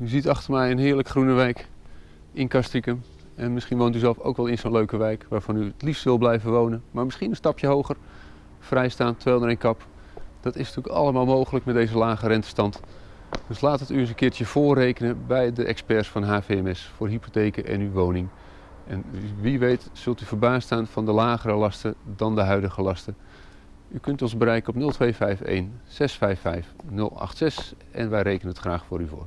U ziet achter mij een heerlijk groene wijk in Castricum. En misschien woont u zelf ook wel in zo'n leuke wijk waarvan u het liefst wil blijven wonen. Maar misschien een stapje hoger, vrijstaan, 201 kap. Dat is natuurlijk allemaal mogelijk met deze lage rentestand. Dus laat het u eens een keertje voorrekenen bij de experts van HVMS voor hypotheken en uw woning. En wie weet zult u verbaasd staan van de lagere lasten dan de huidige lasten. U kunt ons bereiken op 0251 655 086 en wij rekenen het graag voor u voor.